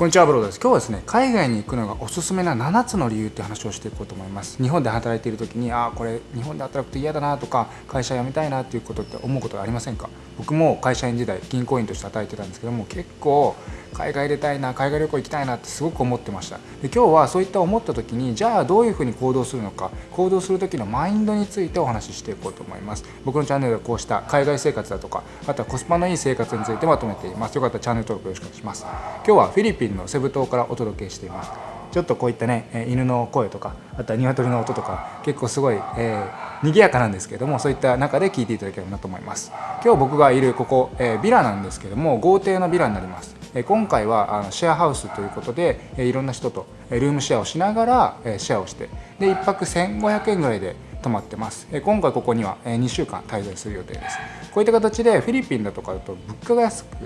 こんにちはブローです。今日はですね海外に行くのがおすすめな7つの理由って話をしていこうと思います。日本で働いている時にああこれ日本で働くと嫌だなとか会社辞めたいなっていうことって思うことありませんか？僕も会社員時代銀行員として働いてたんですけども結構海外出たいな海外旅行行きたいなってすごく思ってました。で今日はそういった思った時にじゃあどういうふうに行動するのか行動する時のマインドについてお話ししていこうと思います。僕のチャンネルではこうした海外生活だとかあとはコスパのいい生活についてまとめています。よかったらチャンネル登録よろしくお願いします。今日はフィリピンのセブ島からお届けしています。ちょっとこういったね犬の声とかあとは鶏の音とか結構すごい、えー、賑やかなんですけどもそういった中で聞いていただければなと思います。今日僕がいるここ、えー、ビラなんですけども豪邸のビラになります。今回はあのシェアハウスということでいろんな人とルームシェアをしながらシェアをしてで1泊1500円ぐらいで泊まってます。今回ここには2週間滞在する予定です。こういった形でフィリピンだとかだと物価が安く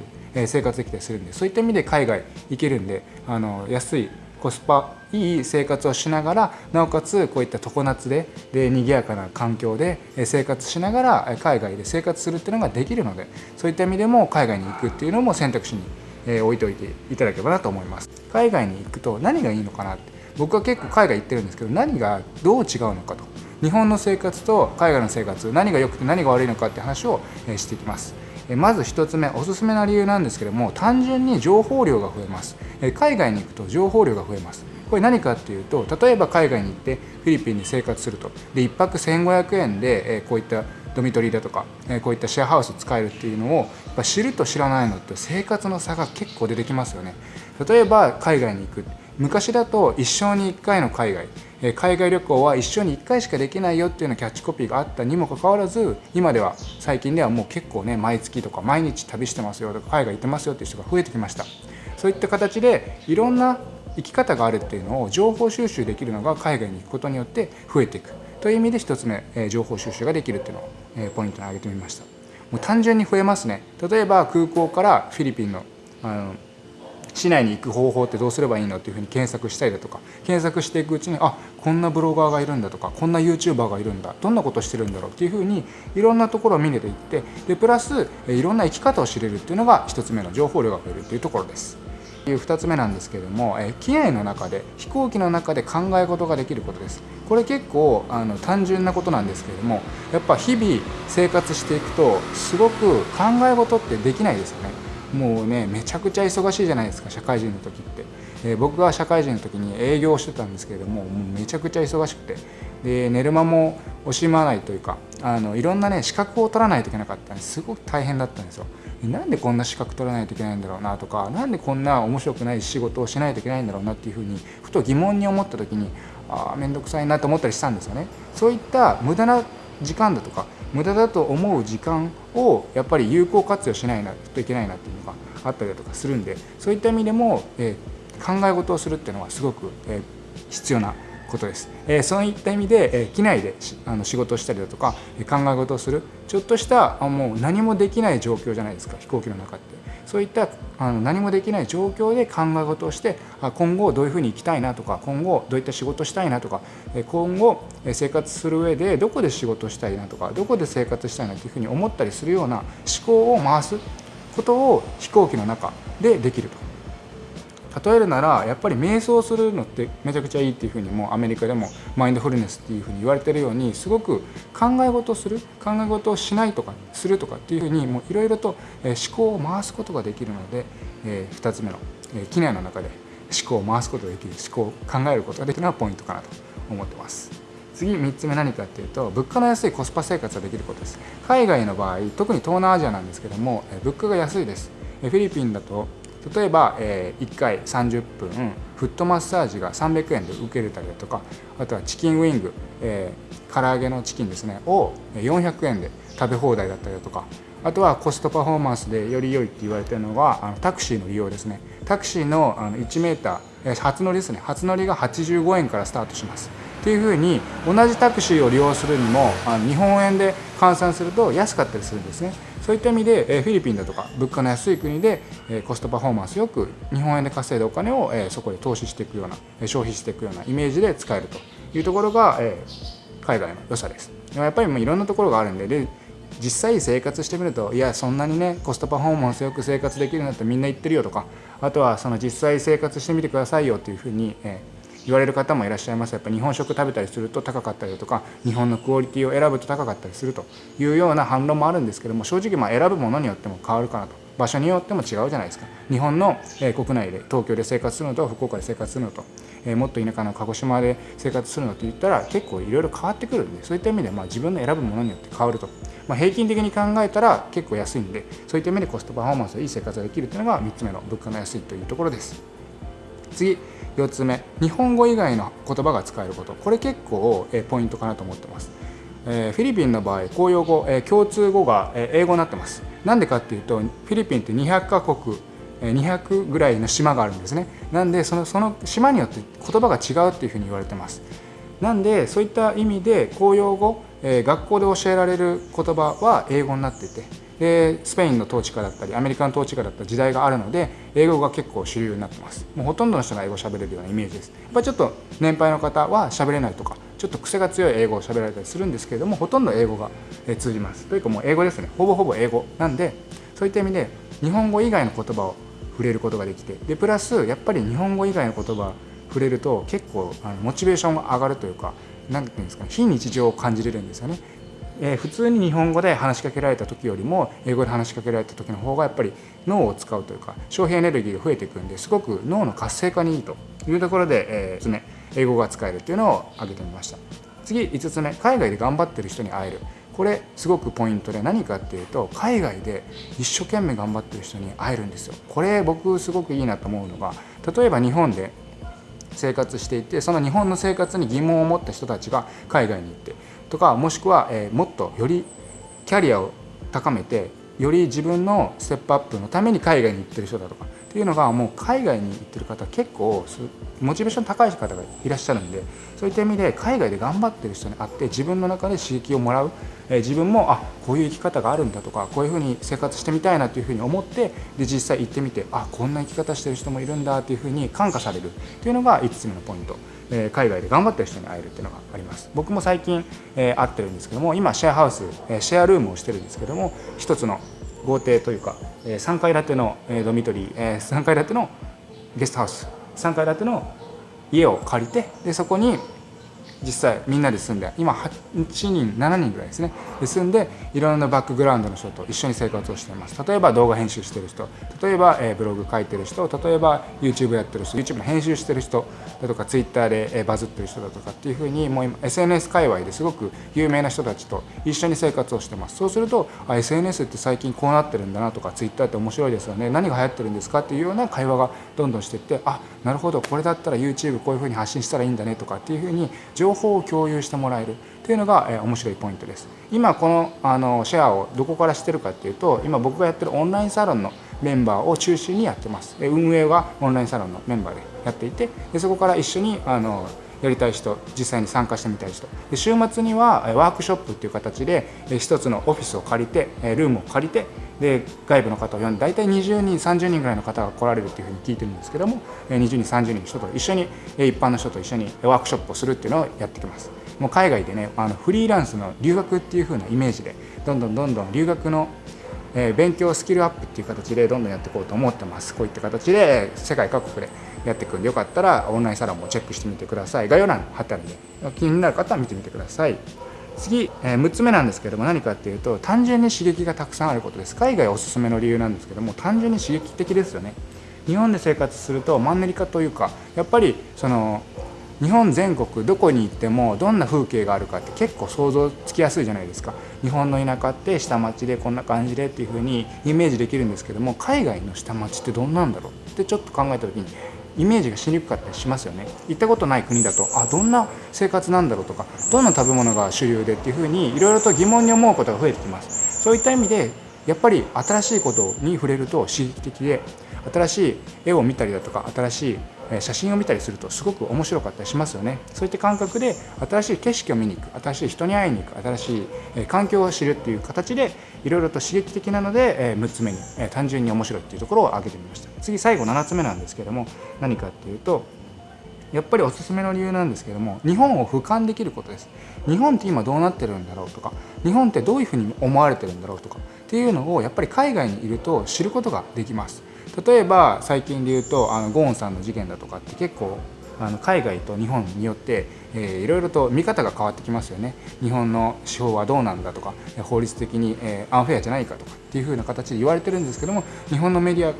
生活できたりするんでそういった意味で海外行けるんであの安いコスパいい生活をしながらなおかつこういった常夏でで賑やかな環境で生活しながら海外で生活するっていうのができるのでそういった意味でも海外に行くっていうのも選択肢にえー置いておいていただければなと思います。海外に行くと何がいいのかなって。僕は結構海外行ってるんですけど何がどう違うのかと。日本の生活と海外の生活何が良くて何が悪いのかって話をえしていきます。まず1つ目おすすめな理由なんですけども単純に情報量が増えます。海外に行くと情報量が増えます。これ何かっていうと例えば海外に行ってフィリピンに生活すると。で1泊1500円でこういったドミトリーだとか、えこういったシェアハウス使えるっていうのをやっぱ知ると知らないのって生活の差が結構出てきますよね。例えば海外に行く。昔だと一生に1回の海外。海外旅行は一生に1回しかできないよっていうようなキャッチコピーがあったにもかかわらず今では最近ではもう結構ね毎月とか毎日旅してますよとか海外行ってますよっていう人が増えてきました。そういった形でいろんな生き方があるっていうのを情報収集できるのが海外に行くことによって増えていく。という意味で1つ目、え情報収集ができるっていうのを、えポイントに挙げてみましたもう単純に増えますね例えば空港からフィリピンのあの市内に行く方法ってどうすればいいのっていうふうに検索したりだとか検索していくうちにあこんなブロガーがいるんだとかこんな YouTuber がいるんだどんなことしてるんだろうっていうふうにいろんなところを見れていってでプラスいろんな生き方を知れるっていうのが1つ目の情報量が増えるっていうところです。いう2つ目なんですけれども、え機内の中で飛行機の中で考え事ができることです。これ結構あの単純なことなんですけれどもやっぱ日々生活していくとすごく考え事ってできないですよね。もうねめちゃくちゃ忙しいじゃないですか社会人の時って、えー、僕が社会人の時に営業してたんですけれどももうめちゃくちゃ忙しくて。で寝る間も惜しまないというかあのいろんなね資格を取らないといけなかったんです。ごく大変だったんですよ。なんでこんな資格取らないといけないんだろうなとか何でこんな面白くない仕事をしないといけないんだろうなっていうふうにふと疑問に思った時にああ面倒くさいなと思ったりしたんですよね。そういった無駄な時間だとか無駄だと思う時間をやっぱり有効活用しないといけないなっていうのがあったりだとかするんでそういった意味でも、えー、考え事をするっていうのはすごく、え、必要なことです、え、そういった意味で、え、機内であの仕事をしたりだとか考え事をする。ちょっとしたもう何もできない状況じゃないですか飛行機の中って。そういったあの何もできない状況で考え事をして今後どういうふうに生きたいなとか今後どういった仕事したいなとか今後生活する上でどこで仕事したいなとかどこで生活したいなというふうに思ったりするような思考を回すことを飛行機の中でできると。例えるならやっぱり瞑想するのってめちゃくちゃいいっていうふうにもアメリカでもマインドフルネスっていうふうに言われてるようにすごく考え事をする考え事をしないとかするとかっていうふうにもういろいろと思考を回すことができるので、え2つ目の、え機内の中で思考を回すことができる思考を考えることができるのがポイントかなと思ってます。次3つ目何かっていうと物価の安いコスパ生活ができることです海外の場合特に東南アジアなんですけども物価が安いですフィリピンだと例えば、えー、1回30分フットマッサージが300円で受けれたりだとかあとはチキンウィング、えー、唐揚げのチキンですねを400円で食べ放題だったりだとかあとはコストパフォーマンスでより良いって言われてるのがあのタクシーの利用ですね。タクシーのあの1メーター初乗りですね。初乗りが85円からスタートします。っていうふうに同じタクシーを利用するにもあの日本円で換算すると安かったりするんですねそういった意味でフィリピンだとか物価の安い国でコストパフォーマンスよく日本円で稼いだお金をそこで投資していくような消費していくようなイメージで使えるというところが海外の良さです。やっぱりもういろんなところがあるんでで実際生活してみるといやそんなにねコストパフォーマンスよく生活できるんだってみんな言ってるよとかあとはその実際生活してみてくださいよというふうに、え言われる方もいらっしゃいます。やっぱ日本食食べたりすると高かったりだとか日本のクオリティを選ぶと高かったりするというような反論もあるんですけども正直まあ選ぶものによっても変わるかなと。場所によっても違うじゃないですか。日本の、え国内で東京で生活するのと福岡で生活するのと、えもっと田舎の鹿児島で生活するのといったら結構いろいろ変わってくるんでそういった意味でまあ自分の選ぶものによって変わると、まあ、平均的に考えたら結構安いんでそういった意味でコストパフォーマンスでいい生活ができるというのが3つ目の物価の安いというところです。次4つ目。日本語以外の言葉が使えること。これ結構、えポイントかなと思ってます、えフィリピンの場合公用語、え共通語が、え英語になってます。なんでかっていうとフィリピンって200カ国200ぐらいの島があるんですね。なんでそのその島によって言葉が違うっていうふうに言われてます。なんでそういった意味で公用語、え学校で教えられる言葉は英語になっててでスペインの統治下だったりアメリカの統治下だった時代があるので英語が結構主流になってます。もうほとんどの人が英語を喋れるようなイメージですやっぱりちょっと年配の方は喋れないとかちょっと癖が強い英語を喋られたりするんですけれどもほとんど英語が通じます。というかもう英語ですね。ほぼほぼ英語なんでそういった意味で日本語以外の言葉を触れることができてでプラスやっぱり日本語以外の言葉触れると結構あのモチベーションが上がるというか何て言うんですかね非日常を感じれるんですよね。えー、普通に日本語で話しかけられた時よりも英語で話しかけられた時の方がやっぱり脳を使うというか消費エネルギーが増えていくんですごく脳の活性化にいいというところで、えー、つ目英語が使えるっていうのを挙げてみました。次5つ目。海外で頑張ってる人に会える。これすごくポイントで何かっていうと海外で一生懸命頑張ってる人に会えるんですよ。これ僕すごくいいなと思うのが例えば日本で生活していてその日本の生活に疑問を持った人たちが海外に行ってとかもしくは、えー、もっとよりキャリアを高めてより自分のステップアップのために海外に行ってる人だとかっていうのがもう海外に行ってる方結構モチベーション高い方がいらっしゃるんでそういった意味で海外で頑張ってる人に会って自分の中で刺激をもらう、えー、自分もあこういう生き方があるんだとかこういうふうに生活してみたいなというふうに思ってで実際行ってみてあこんな生き方してる人もいるんだというふうに感化されるというのが5つ目のポイント。え海外で頑張ってる人に会えるっていうのがあります。僕も最近、えー、会ってるんですけども今シェアハウス、えシェアルームをしてるんですけども一つの豪邸というか、え3階建ての、えドミトリー、え3階建てのゲストハウス3階建ての家を借りてでそこに実際みんなで住んで今8人7人ぐらいですね。で住んでいろんなバックグラウンドの人と一緒に生活をしています。例えば動画編集してる人。例えば、えブログ書いてる人。例えば YouTube やってる人。YouTube の編集してる人。だとか Twitter で、えバズってる人だとかっていうふうにもう今 SNS 界隈ですごく有名な人たちと一緒に生活をしてます。そうするとあ SNS って最近こうなってるんだなとか Twitter って面白いですよね。何が流行ってるんですかっていうような会話がどんどんしていってあなるほど。これだったら YouTube こういうふうに発信したらいいんだねとかっていうふうに情報報を共有してもらえる。というのが、え面白いポイントです。今このあのシェアをどこからしてるかっていうと今僕がやってるオンラインサロンのメンバーを中心にやってます。運営はオンラインサロンのメンバーでやっていてでそこから一緒にあのやりたい人実際に参加してみたい人。で週末にはワークショップっていう形で一つのオフィスを借りてルームを借りてで外部の方を呼んで大体20人30人ぐらいの方が来られるっていうふうに聞いてるんですけども20人30人の人と一緒に一般の人と一緒にワークショップをするっていうのをやってきます。もう海外でねあのフリーランスの留学っていう風なイメージでどんどんどんどん留学の勉強スキルアップっていう形でどんどんやっていこうと思ってます。こういった形で世界各国でやっていくんでよかったらオンラインサロンもチェックしてみてください。概要欄貼ってあるんで気になる方は見てみてください。次、え6つ目なんですけども何かっていうと単純に刺激がたくさんあることです。海外おすすめの理由なんですけども単純に刺激的ですよね。日本で生活するとマンネリ化というかやっぱりその日本全国どこに行ってもどんな風景があるかって結構想像つきやすいじゃないですか。日本の田舎って下町でこんな感じでっていう風にイメージできるんですけども海外の下町ってどんなんだろうってちょっと考えた時にイメージがしにくかったりしますよね。行ったことない国だとあどんな生活なんだろうとかどんな食べ物が主流でっていう風にいろいろと疑問に思うことが増えてきます。そういった意味でやっぱり新しいことに触れると刺激的で新しい絵を見たりだとか新しい写真を見たりするとすごく面白かったりしますよね。そういった感覚で新しい景色を見に行く新しい人に会いに行く新しい環境を知るっていう形でいろいろと刺激的なので6つ目に単純に面白いっていうところを挙げてみました。次最後7つ目なんですけども何かっていうとやっぱりおすすめの理由なんですけども日本を俯瞰できることです。日本って今どうなってるんだろうとか日本ってどういうふうに思われてるんだろうとかっていうのをやっぱり海外にいると知ることができます。例えば最近で言うとあのゴーンさんの事件だとかって結構あの海外と日本によって、えー、いろいろと見方が変わってきますよね。日本の司法はどうなんだとか法律的に、え、アンフェアじゃないかとかっていう風な形で言われてるんですけども日本のメディア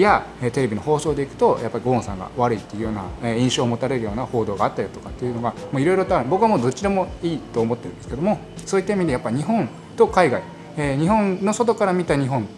やテレビの放送でいくとやっぱりゴーンさんが悪いっていうような印象を持たれるような報道があったりとかっていうのがいろいろと僕はもうどっちでもいいと思ってるんですけどもそういった意味でやっぱ日本と海外日本の外から見た日本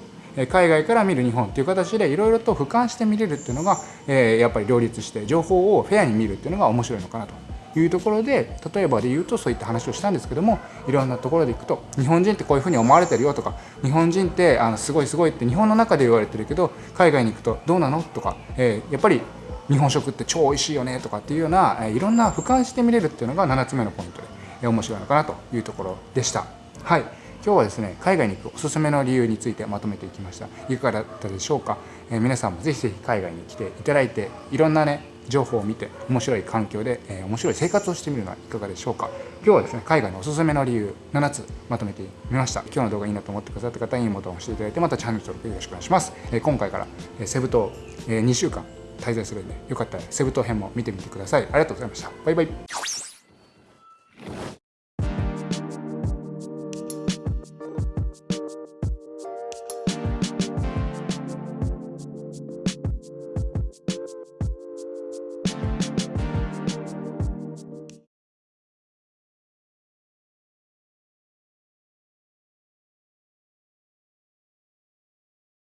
海外から見る日本っていう形でいろいろと俯瞰して見れるっていうのが、やっぱり両立して情報をフェアに見るっていうのが面白いのかなと。いうところで例えばで言うとそういった話をしたんですけどもいろんなところでいくと日本人ってこういうふうに思われてるよとか日本人ってあのすごいすごいって日本の中で言われてるけど海外に行くとどうなの？とか、えー、やっぱり日本食って超美味しいよねとかっていうような、えー、いろんな俯瞰して見れるっていうのが7つ目のポイントで、えー、面白いのかなというところでした。はい。今日はですね海外に行くおすすめの理由についてまとめていきました。いかがだったでしょうか、えー、皆さんもぜひぜひ海外に来ていただいていろんなね情報を見て面白い環境で、えー、面白い生活をしてみるのはいかがでしょうか。今日はですね海外のおすすめの理由7つまとめてみました。今日の動画いいなと思ってくださった方いいボタンを押していただいてまたチャンネル登録よろしくお願いします、えー、今回から、えー、セブ島、えー、2週間滞在するんでよかったらセブ島編も見てみてください。ありがとうございました。バイバイ。